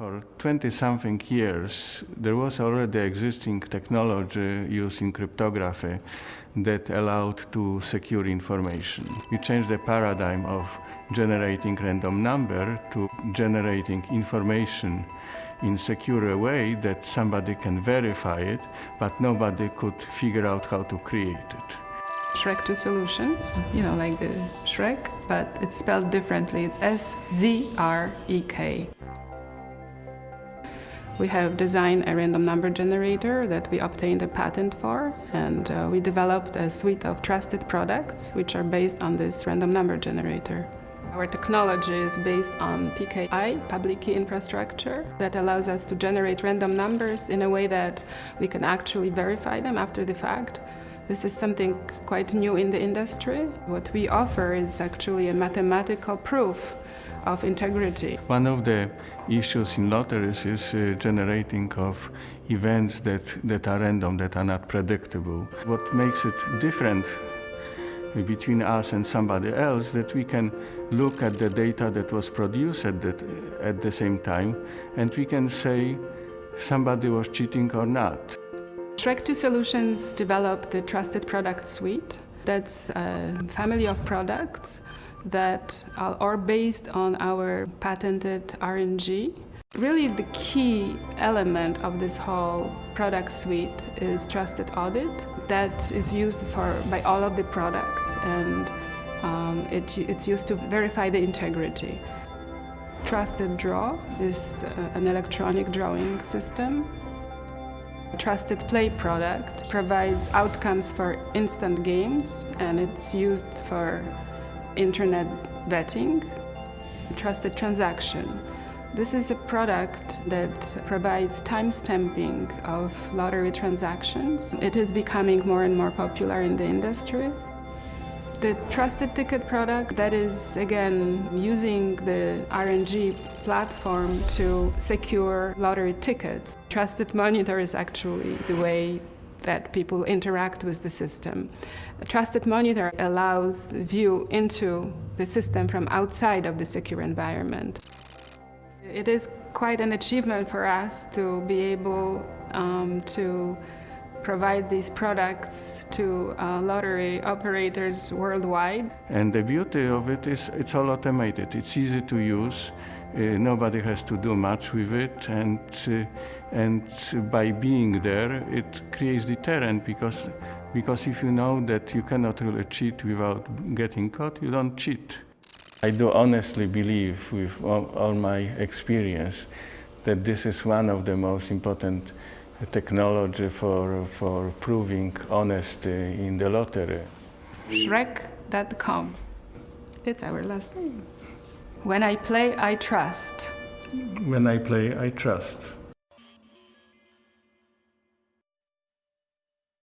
For 20 something years, there was already existing technology using cryptography that allowed to secure information. We changed the paradigm of generating random number to generating information in secure way that somebody can verify it, but nobody could figure out how to create it. Szrek 2 Solutions, you know, like the Shrek, but it's spelled differently. It's S Z R E K. We have designed a random number generator that we obtained a patent for, and uh, we developed a suite of trusted products which are based on this random number generator. Our technology is based on PKI, public key infrastructure, that allows us to generate random numbers in a way that we can actually verify them after the fact. This is something quite new in the industry. What we offer is actually a mathematical proof of integrity. One of the issues in lotteries is uh, generating of events that, that are random, that are not predictable. What makes it different between us and somebody else that we can look at the data that was produced at, that, at the same time and we can say somebody was cheating or not. Szrek 2 Solutions developed the Trusted Product Suite. That's a family of products that are based on our patented RNG. Really the key element of this whole product suite is trusted audit that is used for by all of the products and um, it, it's used to verify the integrity. Trusted Draw is uh, an electronic drawing system. Trusted Play product provides outcomes for instant games and it's used for internet betting, trusted transaction. This is a product that provides timestamping of lottery transactions. It is becoming more and more popular in the industry. The trusted ticket product that is again using the RNG platform to secure lottery tickets. Trusted monitor is actually the way that people interact with the system. A trusted monitor allows view into the system from outside of the secure environment. It is quite an achievement for us to be able um, to provide these products to uh, lottery operators worldwide. And the beauty of it is it's all automated. It's easy to use. Uh, nobody has to do much with it, and uh, and by being there, it creates deterrent because because if you know that you cannot really cheat without getting caught, you don't cheat. I do honestly believe, with all, all my experience, that this is one of the most important technology for for proving honesty in the lottery. Szrek.com. It's our last name. When I play, I trust. When I play, I trust.